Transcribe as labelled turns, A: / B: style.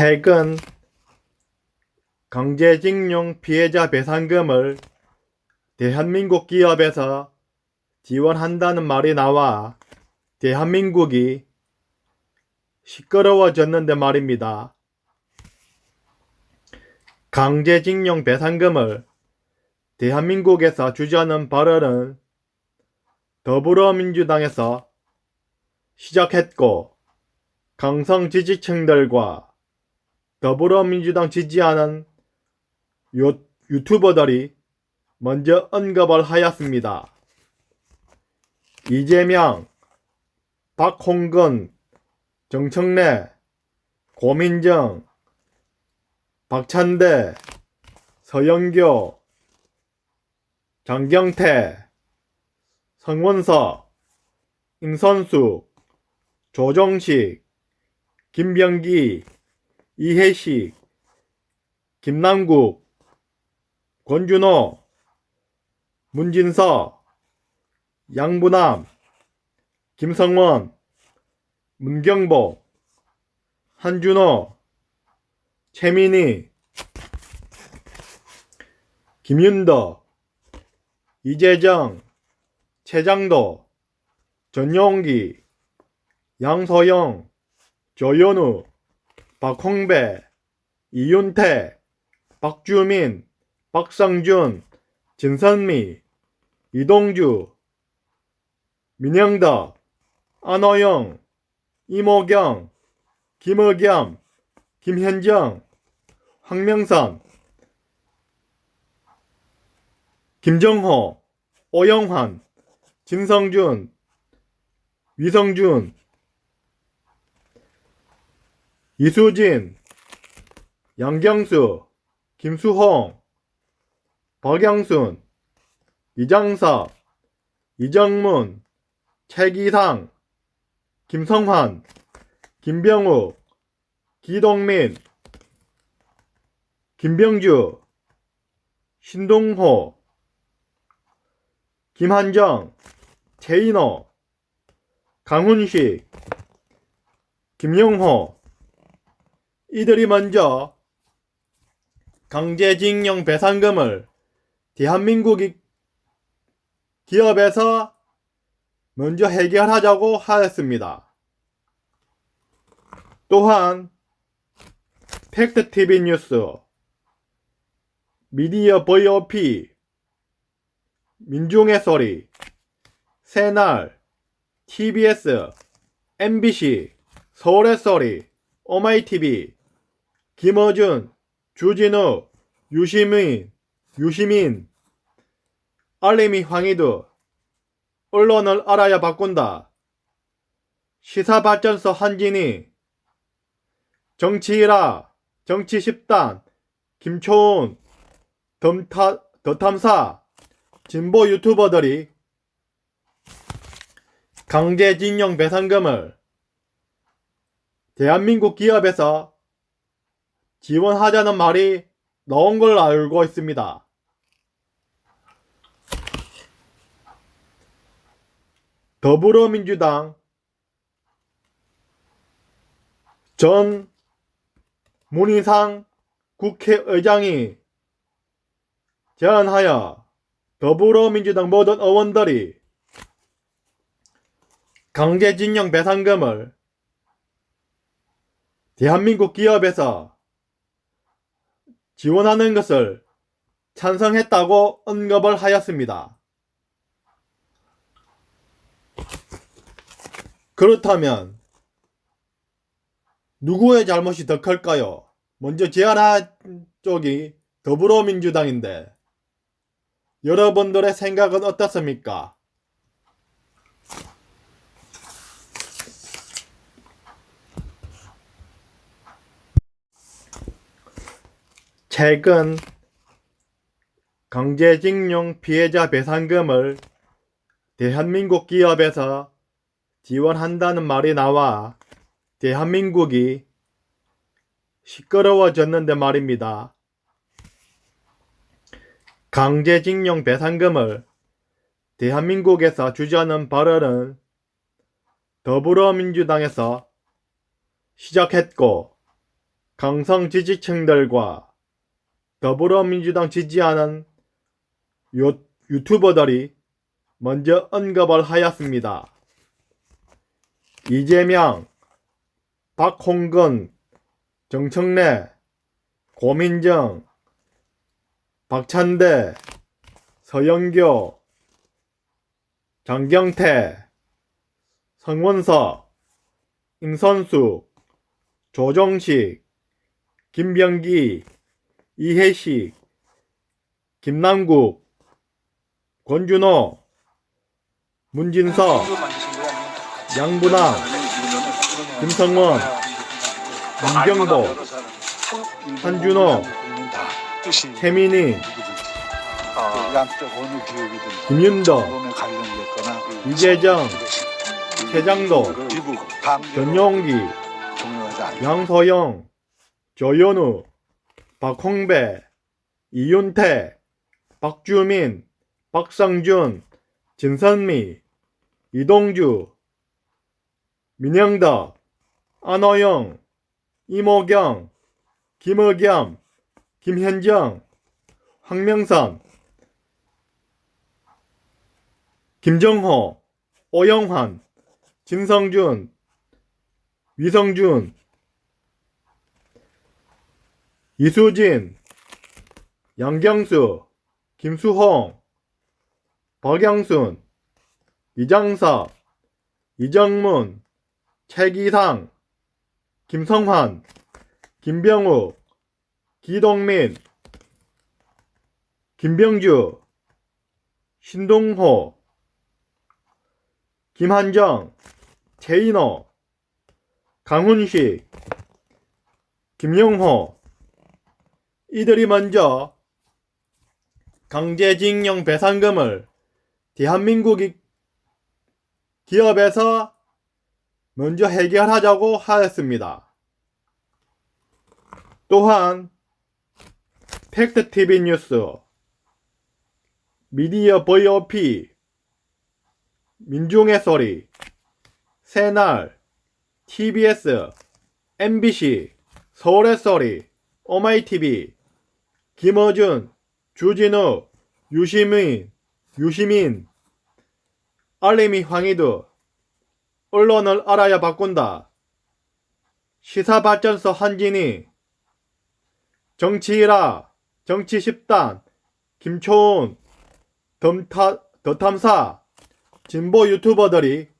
A: 최근 강제징용 피해자 배상금을 대한민국 기업에서 지원한다는 말이 나와 대한민국이 시끄러워졌는데 말입니다. 강제징용 배상금을 대한민국에서 주자는 발언은 더불어민주당에서 시작했고 강성 지지층들과 더불어민주당 지지하는 유, 유튜버들이 먼저 언급을 하였습니다. 이재명, 박홍근, 정청래, 고민정, 박찬대, 서영교, 장경태, 성원서, 임선숙, 조정식, 김병기, 이혜식, 김남국, 권준호, 문진서, 양부남, 김성원, 문경복, 한준호, 최민희, 김윤덕, 이재정, 최장도, 전용기, 양서영, 조현우, 박홍배, 이윤태, 박주민, 박상준, 진선미, 이동주, 민영덕, 안호영, 이모경, 김의겸, 김현정, 황명선, 김정호, 오영환, 진성준, 위성준, 이수진, 양경수, 김수홍, 박영순, 이장섭, 이정문, 최기상, 김성환, 김병욱, 기동민, 김병주, 신동호, 김한정, 최인호, 강훈식, 김영호 이들이 먼저 강제징용 배상금을 대한민국 기업에서 먼저 해결하자고 하였습니다. 또한 팩트TV 뉴스, 미디어 VOP, 민중의 소리, 새날, TBS, MBC, 서울의 소리, 오마이TV, 김어준, 주진우, 유시민, 유시민, 알림이 황희두, 언론을 알아야 바꾼다. 시사발전소 한진희, 정치일화, 정치10단, 김초은, 덤타, 더탐사, 진보 유튜버들이 강제징용 배상금을 대한민국 기업에서 지원하자는 말이 나온 걸 알고 있습니다. 더불어민주당 전 문희상 국회의장이 제안하여 더불어민주당 모든 의원들이 강제징용 배상금을 대한민국 기업에서 지원하는 것을 찬성했다고 언급을 하였습니다. 그렇다면 누구의 잘못이 더 클까요? 먼저 제안한 쪽이 더불어민주당인데 여러분들의 생각은 어떻습니까? 최근 강제징용 피해자 배상금을 대한민국 기업에서 지원한다는 말이 나와 대한민국이 시끄러워졌는데 말입니다. 강제징용 배상금을 대한민국에서 주자는 발언은 더불어민주당에서 시작했고 강성 지지층들과 더불어민주당 지지하는 유, 유튜버들이 먼저 언급을 하였습니다. 이재명, 박홍근, 정청래, 고민정, 박찬대, 서영교, 장경태, 성원석, 임선숙, 조정식, 김병기, 이혜식, 김남국, 권준호, 문진석, 양분왕, 김성원, 문경보, 한준호,
B: 기업이든
A: 김윤덕, 이재정, 최장도, 전용기, 양서영, 조현우, 박홍배, 이윤태, 박주민, 박상준, 진선미, 이동주, 민영덕, 안호영, 이모경, 김의겸, 김현정, 황명선, 김정호, 오영환, 진성준, 위성준, 이수진, 양경수, 김수홍, 박영순, 이장섭, 이정문, 최기상, 김성환, 김병욱, 기동민, 김병주, 신동호, 김한정, 최인호, 강훈식, 김영호 이들이 먼저 강제징용 배상금을 대한민국 이 기업에서 먼저 해결하자고 하였습니다. 또한 팩트TV 뉴스, 미디어 VOP, 민중의 소리, 새날, TBS, MBC, 서울의 소리, 오마이TV, 김어준, 주진우, 유시민, 유시민, 알림이 황희두, 언론을 알아야 바꾼다. 시사발전소 한진희, 정치일화, 정치10단, 김초은, 덤타, 더탐사, 진보 유튜버들이